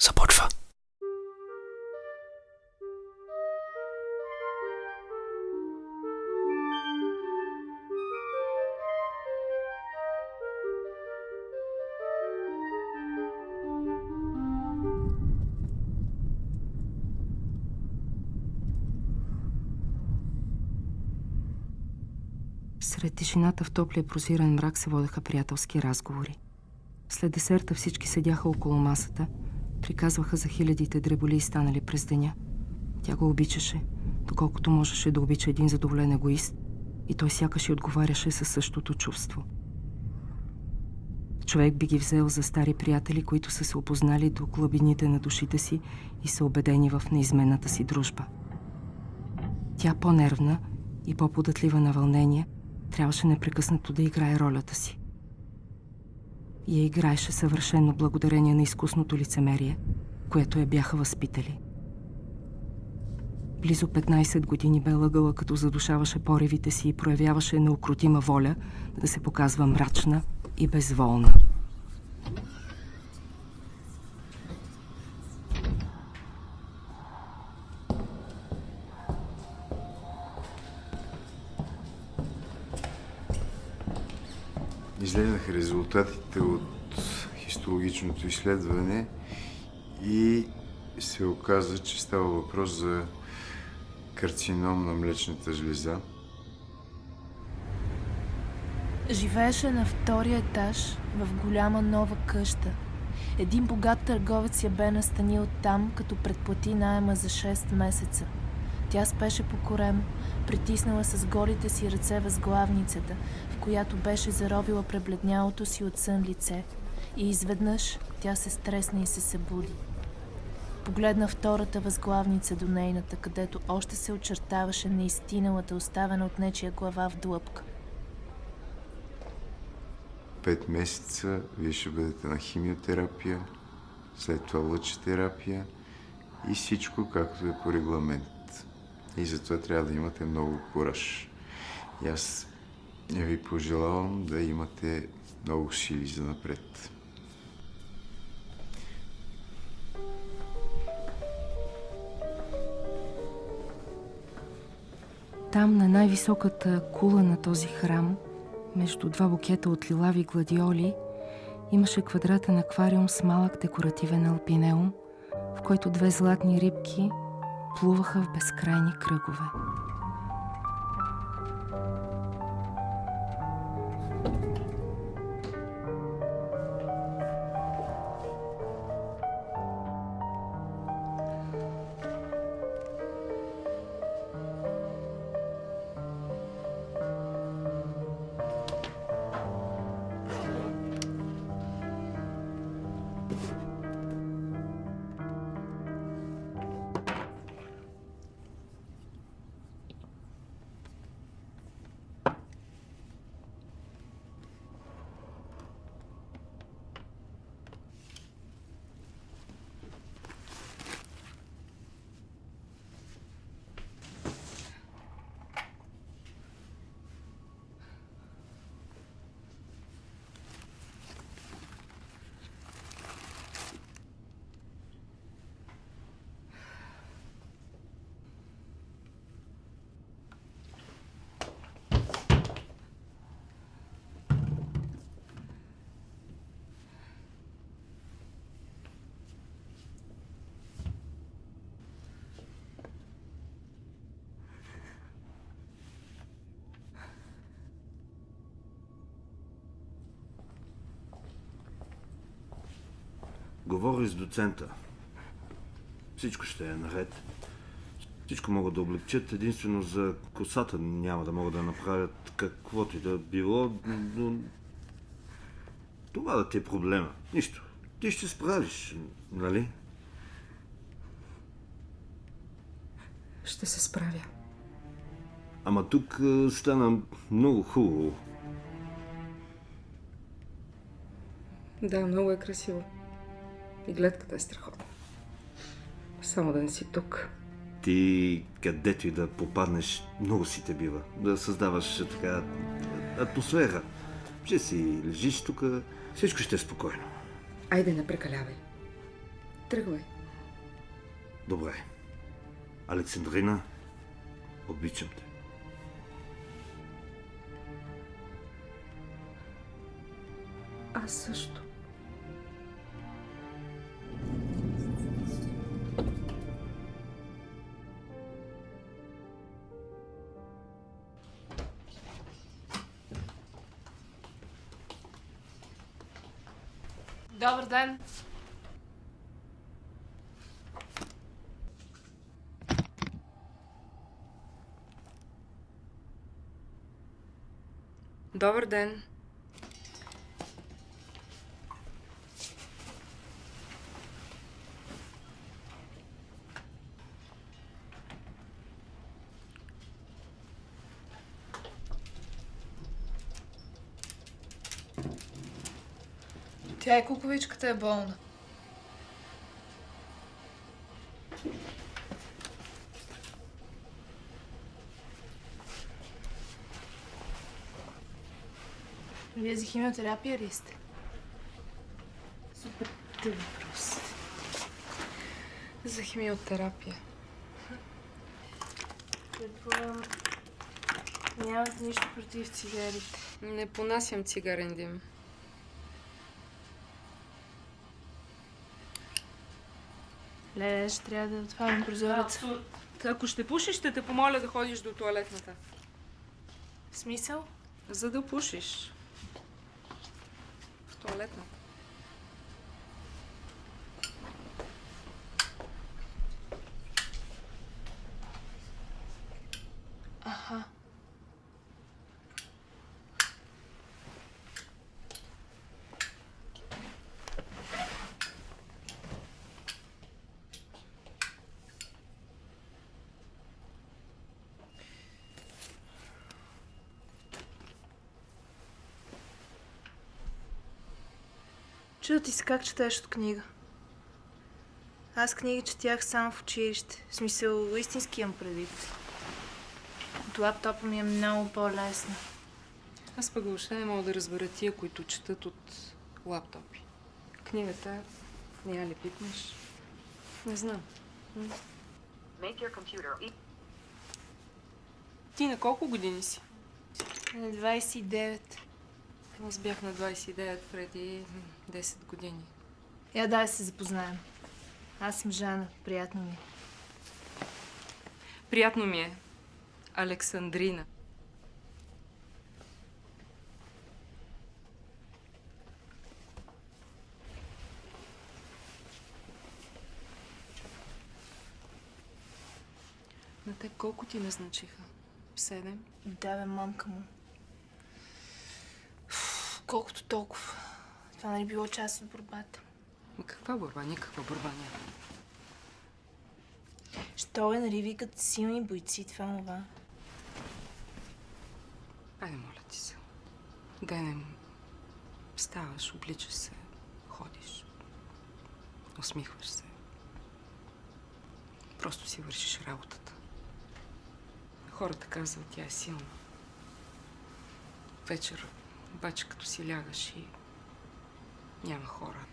започва. Сред тишината в топлия прозиран мрак се водеха приятелски разговори. След десерта всички седяха около масата, приказваха за хилядите дреболи станали през деня. Тя го обичаше, доколкото можеше да обича един задоволен егоист, и той сякаш и отговаряше със същото чувство. Човек би ги взел за стари приятели, които са се опознали до глъбините на душите си и са убедени в неизменната си дружба. Тя по-нервна и по-податлива на вълнение – трябваше непрекъснато да играе ролята си. Я играеше съвършено благодарение на изкусното лицемерие, което я бяха възпитали. Близо 15 години бе лъгала, като задушаваше поревите си и проявяваше неукротима воля да се показва мрачна и безволна. Излезнаха резултатите от хистологичното изследване и се оказа, че става въпрос за карцином на млечната жлеза. Живееше на втория етаж в голяма нова къща. Един богат търговец я бе настанил там, като предплати найема за 6 месеца. Тя спеше по корем, притиснала с голите си ръце възглавницата, в която беше заровила пребледнялото си от сън лице. И изведнъж тя се стресна и се събуди. Погледна втората възглавница до нейната, където още се очертаваше неистиналата, оставена от нечия глава в длъпка. Пет месеца вие ще бъдете на химиотерапия, след това лъчетерапия и всичко както е по регламент. И затова трябва да имате много кураж. И аз ви пожелавам да имате много сили за напред. Там, на най-високата кула на този храм, между два букета от лилави гладиоли, имаше квадратен аквариум с малък декоративен алпинеум, в който две златни рибки плувахов безкрайні кригове. Говори с доцента. Всичко ще е наред. Всичко могат да облегчат, единствено за косата няма да могат да направят каквото и да било, но това да ти е проблема. Нищо. Ти ще справиш, нали? Ще се справя. Ама тук стана много хубаво. Да, много е красиво. И гледката е страхотна. Само да не си тук. Ти където и да попаднеш, много си те бива. Да създаваш така атмосфера. Ще си лежиш тук, всичко ще е спокойно. Айде, не прекалявай. Тръгвай. Добре. Александрина, обичам те. Аз също. Добър ден! Добър ден. Тя и куковичката е болна. Вие за химиотерапия ли сте? Супер тъй въпрос. За химиотерапия. Предполагам, нямате нищо против цигарите. Не понасям цигарен дим. Леле, ще трябва да отварям прозореца. Ако ще пушиш, ще те помоля да ходиш до туалетната. В смисъл? За да пушиш. В туалетната. Чудо ти се как четеш от книга. Аз книги четях само в училище. В смисъл, истински имам предвид. От лаптопа ми е много по-лесно. Аз пък въобще не мога да разбера тия, които четат от лаптопи. Книгата не я ли пипнеш? Не знам. Make your computer e- Ти на колко години си? На 29. Аз бях на 29 преди м, 10 години. Я дай се запознаем. Аз съм Жана. Приятно ми. е. Приятно ми е. Александрина. На те колко ти назначиха? Седем? Да, бе, мамка му. Колкото толкова. Това нали било част от борбата. Ма каква борба? Никаква борба няма. Що е, нали викат силни бойци, това това. Айде, моля ти се. Денем ставаш, обличаш се, ходиш, усмихваш се. Просто си вършиш работата. Хората казват, тя е силна. Вечер, обаче като си лягаш и няма хора.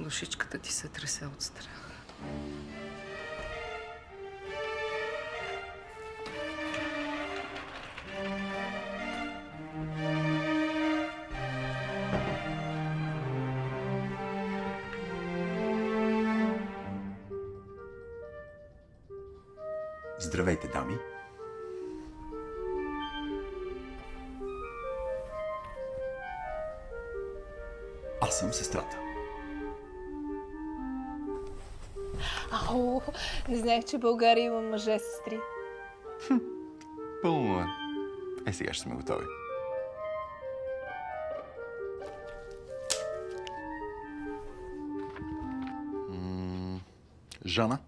Душичката ти се тресе от страх. Че България има мъже сестри. Пълно е. Е, сега ще сме готови. Жана?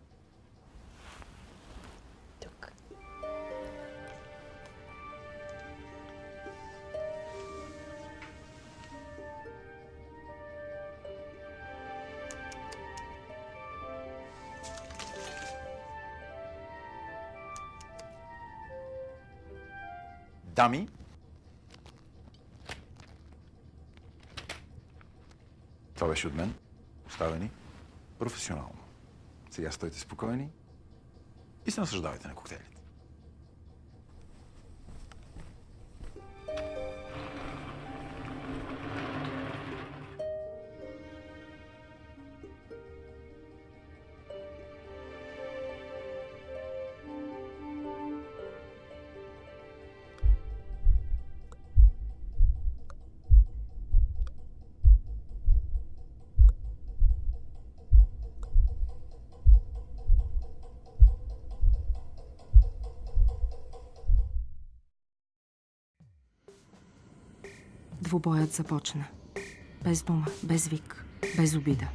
dummy. Това беше от мен. оставени професионално. Сега стойте спокойни и се наслаждавайте на коктейлите. Двубоят започна. Без дума, без вик, без обида.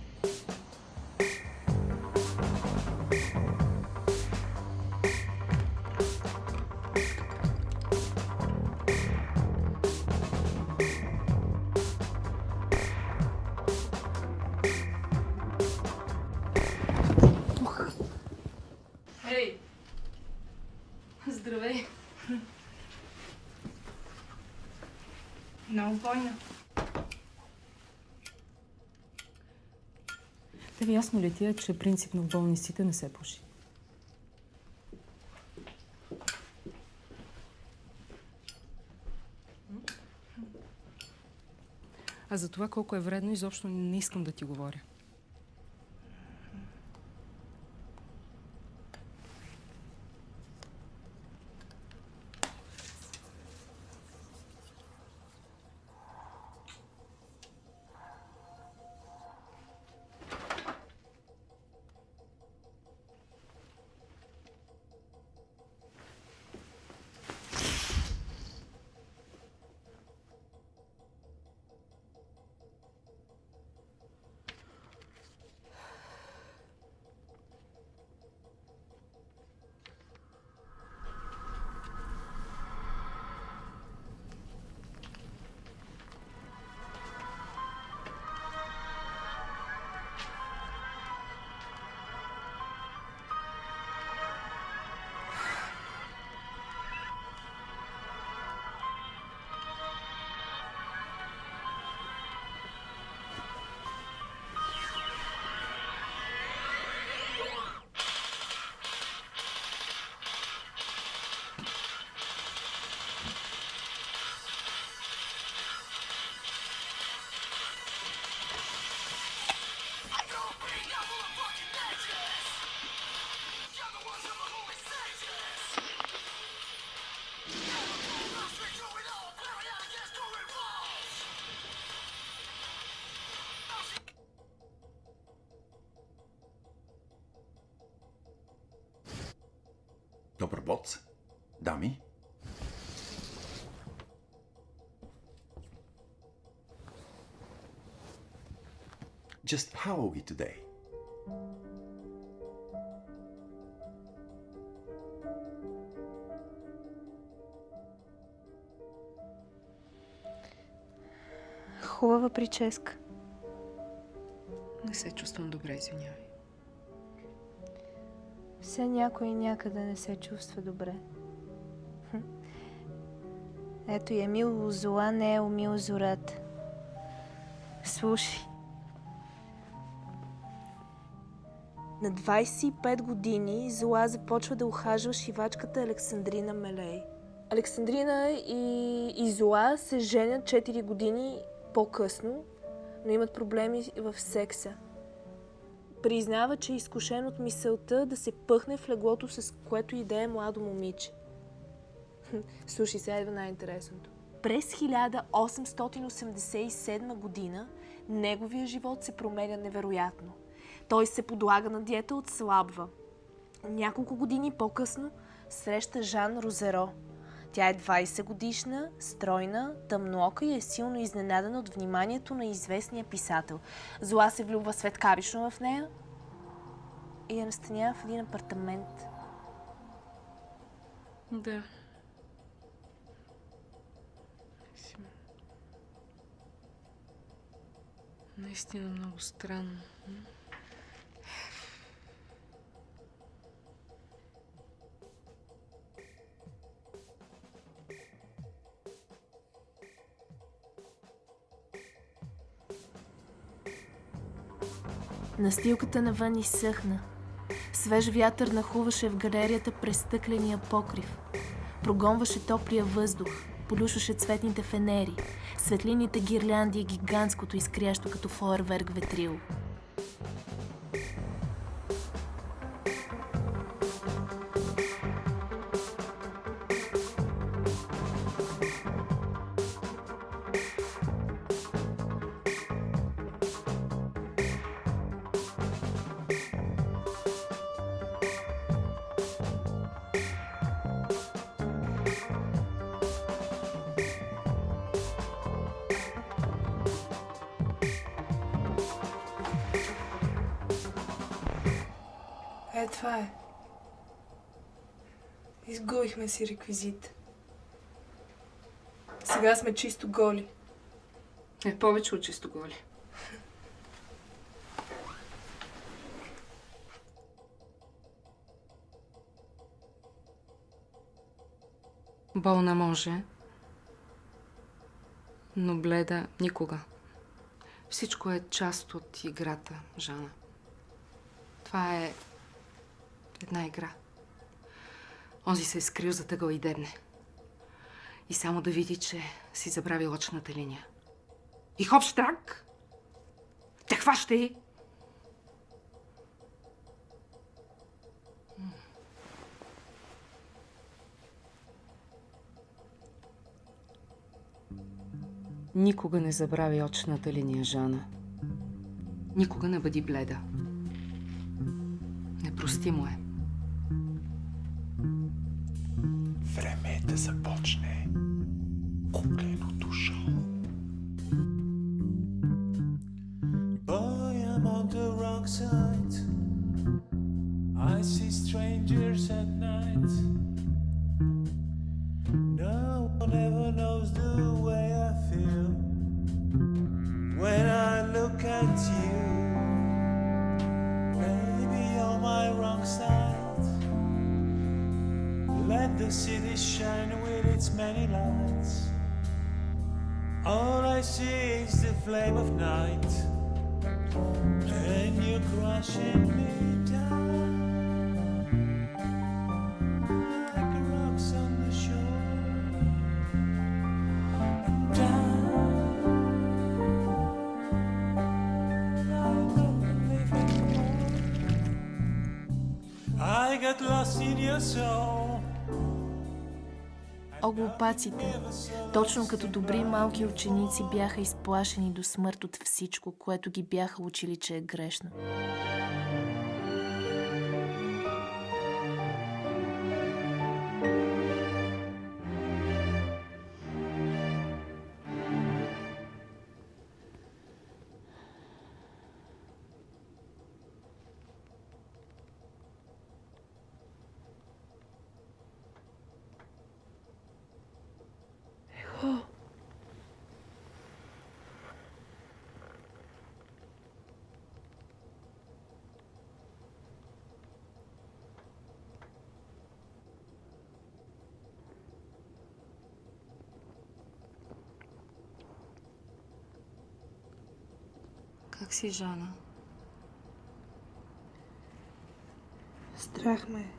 Много бойна. Тебе ясно ли ти е, че принципно в болниците не се пуши? А за това колко е вредно, изобщо не искам да ти говоря. Бот. Дами. Just how are we today? Хубава прическа. Не се чувствам добре, извинявай. Все някой някъде не се чувства добре. Ето и Емил Зола не е умил зората. Слушай. На 25 години Зола започва да ухажва шивачката Александрина Мелей. Александрина и, и Зола се женят 4 години по-късно, но имат проблеми в секса. Признава, че е изкушен от мисълта да се пъхне в леглото, с което и е младо момиче. Слушай, сега идва най-интересното. През 1887 година неговия живот се променя невероятно. Той се подлага на диета от слабва. Няколко години по-късно среща Жан Розеро. Тя е 20 годишна, стройна, тъмноока и е силно изненадана от вниманието на известния писател. Зола се влюбва светкавично в нея и я настанява в един апартамент. Да. Наистина много странно. Настилката навън изсъхна. Свеж вятър нахуваше в галерията през стъкления покрив. Прогонваше топлия въздух, полюшваше цветните фенери, светлините гирлянди и гигантското изкрящо като фойерверк ветрило. Е, това е. Изгубихме си реквизит. Сега сме чисто голи. Е, повече от чисто голи. Болна може, но бледа никога. Всичко е част от играта, Жана. Това е една игра. Онзи се е скрил за тъгъл и дебне. И само да види, че си забрави очната линия. И хоп штрак! Те хваща и... Никога не забрави очната линия, Жана. Никога не бъди бледа. Непростимо е. Време Оглопаците, точно като добри малки ученици, бяха изплашени до смърт от всичко, което ги бяха учили, че е грешно. Си, Жана? Страх ме. е.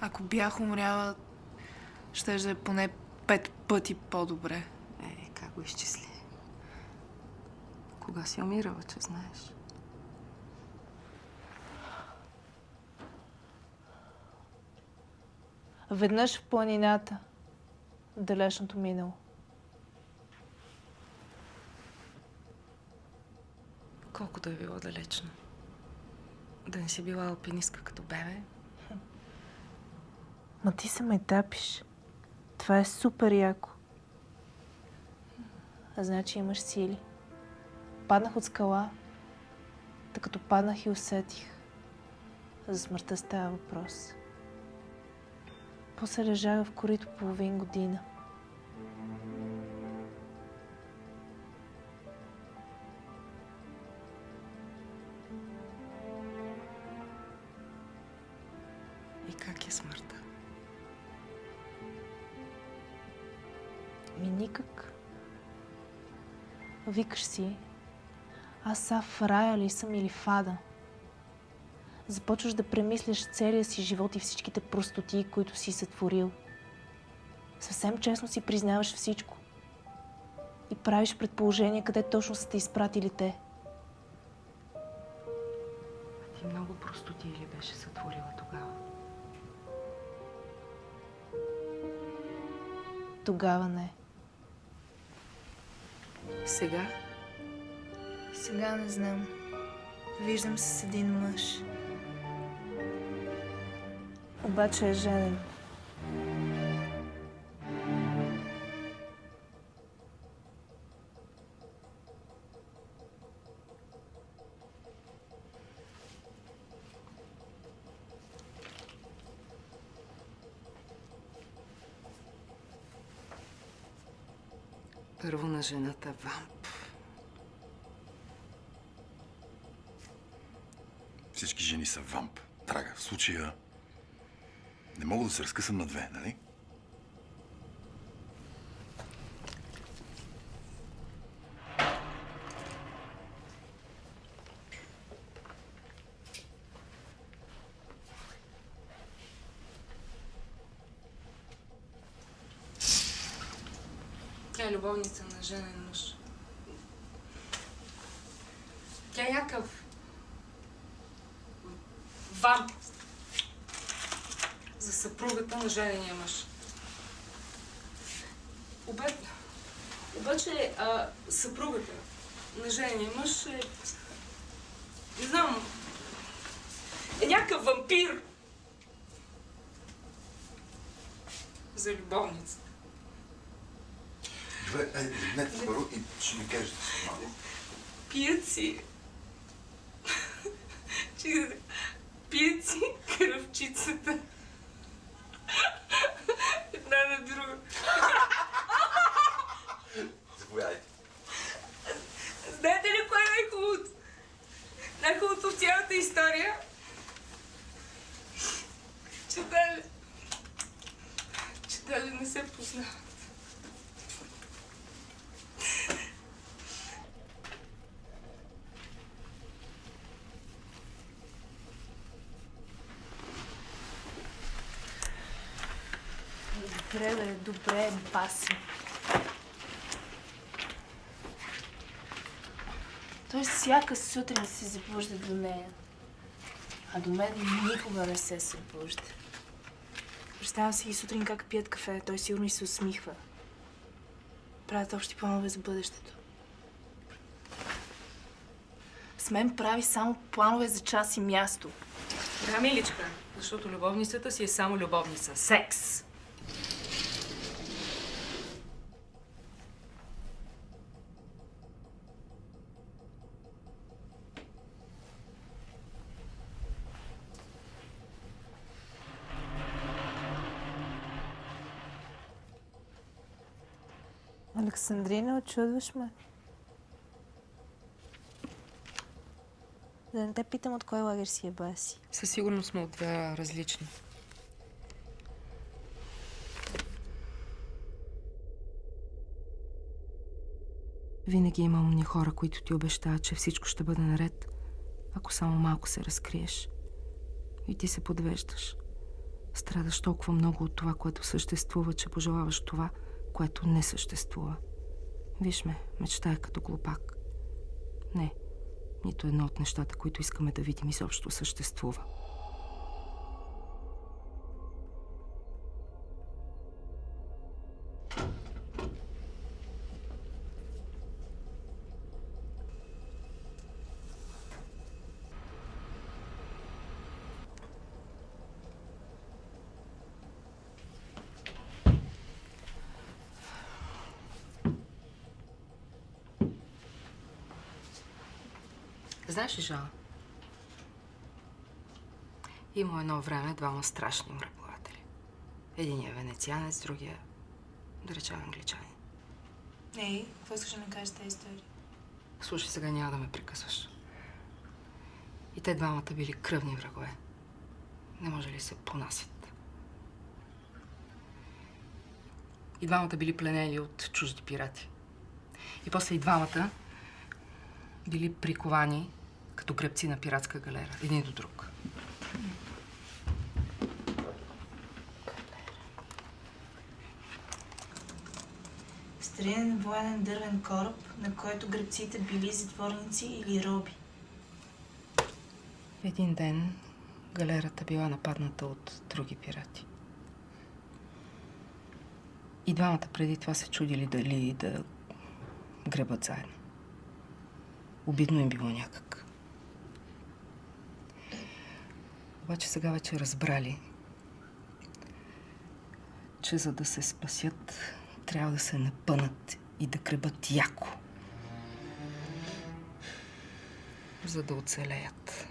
Ако бях умряла, ще да е поне пет пъти по-добре. Е, как го изчисли? Кога си умирала, че знаеш? Веднъж в планината, далечното минало. Колкото е било далечно. Да не си била алпинистка като бебе. Ма ти се ме тапиш. Това е супер яко. А значи имаш сили. Паднах от скала. Та като паднах и усетих. За смъртта става въпрос. После лежах в корито половин година. И как е смъртта? Ми никак. Викаш си, аз са в рая ли съм или в ада? Започваш да премисляш целия си живот и всичките простоти, които си сътворил. Съвсем честно си признаваш всичко. И правиш предположение къде точно са те изпратили те. Ти много простоти ли беше сътворила тогава? Тогава не. Сега? Сега не знам. Виждам се с един мъж. Обаче е женен. Първо на жената вамп. Всички жени са вамп. Драга, в случая не мога да се разкъсам на две, нали? Тя е любовница на женен мъж. Тя е някакъв вамп за съпругата на женения мъж. Обаче, обаче а, съпругата на женения мъж е... Не знам... Е някакъв вампир. За любовница. Добре, айде, легнете първо и ще ми кажете с малко. Пият си. Пият си кръвчицата. Една на друга. Заповядайте. Знаете ли кое е най-хубавото? Най-хубавото в цялата история? Че даже... Че даже не се познават. Добре, бе, добре, баси. Той всяка сутрин се събужда до нея. А до мен никога не се събужда. Представям си и сутрин как пият кафе. Той сигурно и се усмихва. Правят общи планове за бъдещето. С мен прави само планове за час и място. Да, миличка, защото любовницата си е само любовница. Секс! Александрина, очудваш ме. Да не те питам от кой лагер си е баси. Със сигурност сме от две различни. Винаги има умни хора, които ти обещават, че всичко ще бъде наред, ако само малко се разкриеш. И ти се подвеждаш. Страдаш толкова много от това, което съществува, че пожелаваш това, което не съществува. Виж ме, мечтая като глупак. Не, нито едно от нещата, които искаме да видим, изобщо съществува. Знаеш ли, Жала? Има едно време двама страшни мореплаватели. Единият е венецианец, другия, да речем, англичанин. Ей, какво искаш да ми кажеш тази история? Слушай, сега няма да ме прекъсваш. И те двамата били кръвни врагове. Не може ли се понасят? И двамата били пленени от чужди пирати. И после и двамата били приковани като гребци на пиратска галера, един до друг. Старинен военен дървен кораб, на който гребците били затворници или роби. Един ден галерата била нападната от други пирати. И двамата преди това се чудили дали да гребат заедно. Обидно им било някак. Обаче сега вече разбрали, че за да се спасят, трябва да се напънат и да гребат яко. За да оцелеят.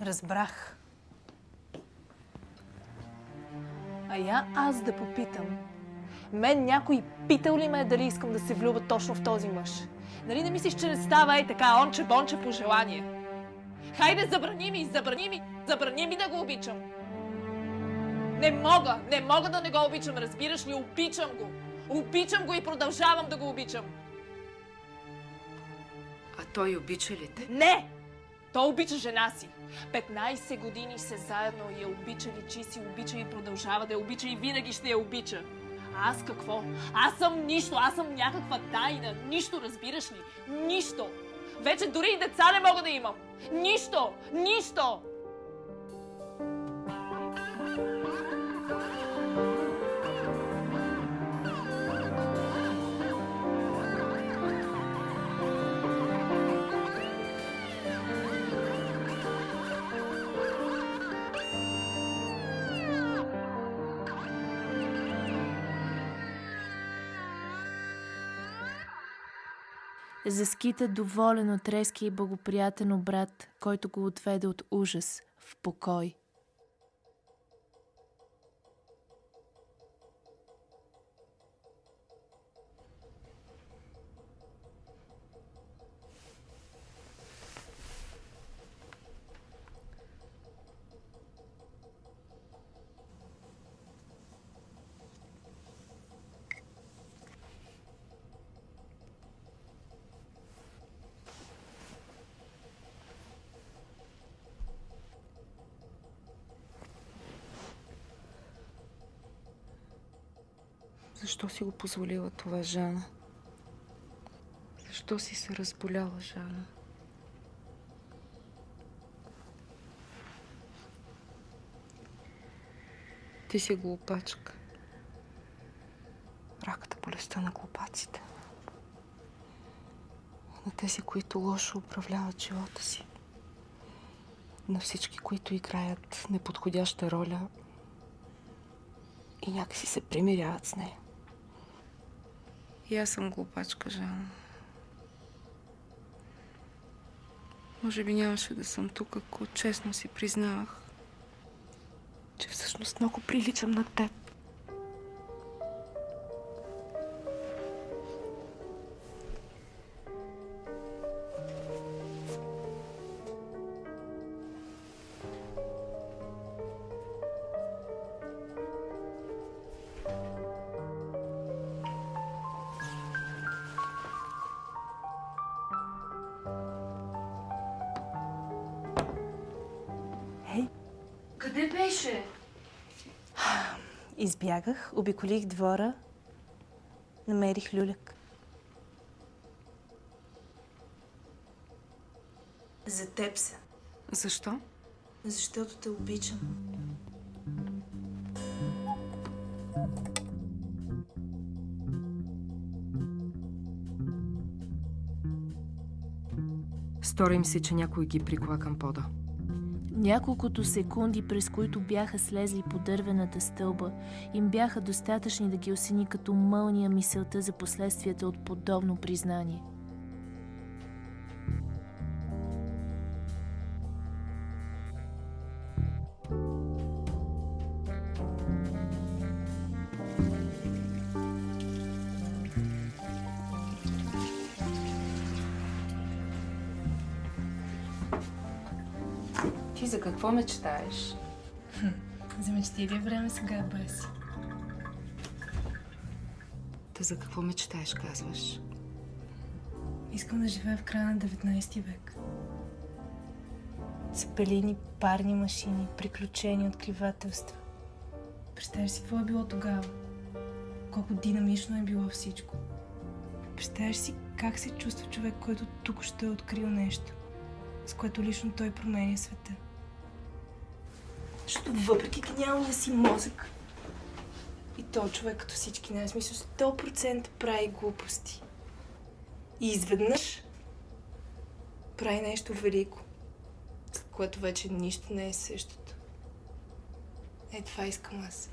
Разбрах. А я аз да попитам. Мен някой питал ли ме е дали искам да се влюба точно в този мъж? Нали не мислиш, че не става ей така, онче-бонче по желание? Хайде, забрани ми, забрани ми, забрани ми да го обичам. Не мога, не мога да не го обичам, разбираш ли? Обичам го. Обичам го и продължавам да го обичам. А той обича ли те? Не! Той обича жена си. 15 години се заедно и я обича, личи си, обича и продължава да я обича и винаги ще я обича. Аз какво? Аз съм нищо, аз съм някаква тайна. Нищо, разбираш ли? Нищо. Вече дори и деца не мога да имам. Нищо! Нищо! Заскита доволен от резкия и благоприятен обрат, който го отведе от ужас в покой. Защо си го позволила това, Жана? Защо си се разболяла, Жана? Ти си глупачка. Раката болестта на глупаците. На тези, които лошо управляват живота си. На всички, които играят неподходяща роля и някакси се примиряват с нея. И аз съм глупачка, Жан. Може би нямаше да съм тук, ако честно си признавах, че всъщност много приличам на теб. Избягах, обиколих двора, намерих люляк. За теб са. Защо? Защото те обичам. Стори им се, че някой ги прикова към пода. Няколкото секунди, през които бяха слезли по дървената стълба, им бяха достатъчни да ги осени като мълния мисълта за последствията от подобно признание. Какво мечтаеш? За мечти ли е време сега, Баси? Та за какво мечтаеш, казваш? Искам да живея в края на 19 век. Цепелини, парни машини, приключения, откривателства. Представяш си какво е било тогава? Колко динамично е било всичко. Представяш си как се чувства човек, който тук ще е открил нещо, с което лично той променя света. Защото въпреки гениалния си мозък, и то човек като всички нас, мисля, 100% прави глупости. И изведнъж прави нещо велико, след което вече нищо не е същото. Е, това искам аз.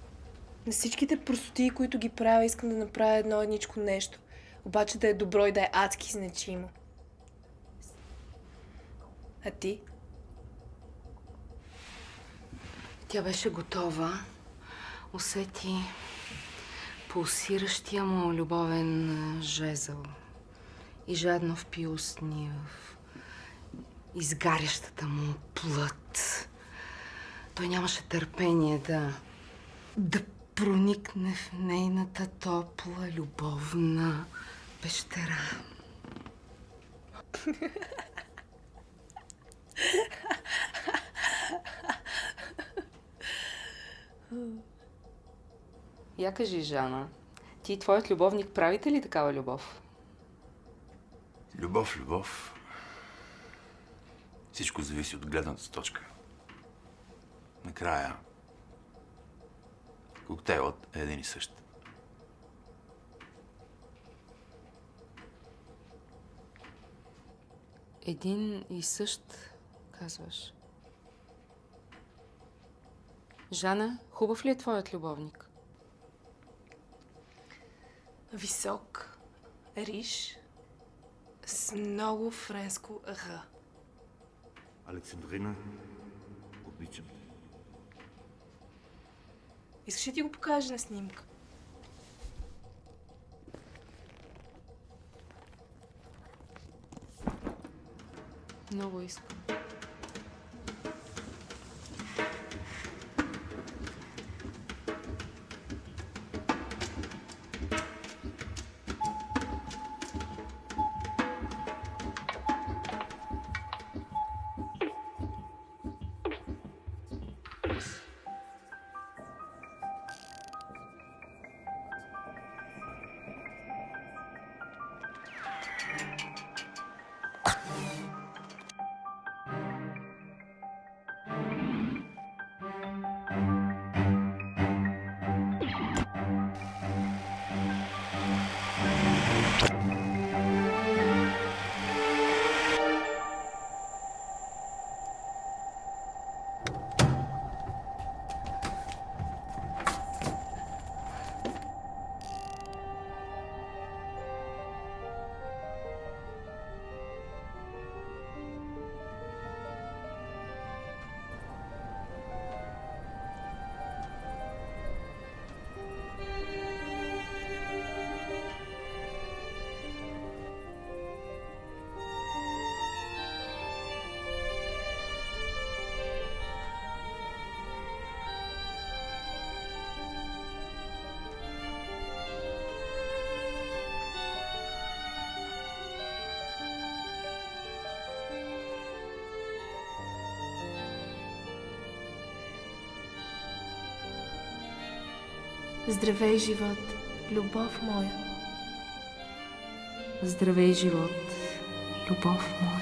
На всичките простотии, които ги правя, искам да направя едно едничко нещо. Обаче да е добро и да е адски значимо. А ти? Тя беше готова. Усети пулсиращия му любовен а, жезъл и жадно впи устни в изгарящата му плът. Той нямаше търпение да, да проникне в нейната топла, любовна пещера. Я кажи, Жана, ти и твоят любовник правите ли такава любов? Любов, любов. Всичко зависи от гледната точка. Накрая, коктейлът е един и същ. Един и същ, казваш. Жана, хубав ли е твоят любовник? Висок, риш, с много френско р. Александрина, обичам те. Искаш ли ти го покажа на снимка? Много искам. Здравей, живот, любов моя. Здравей, живот, любов моя.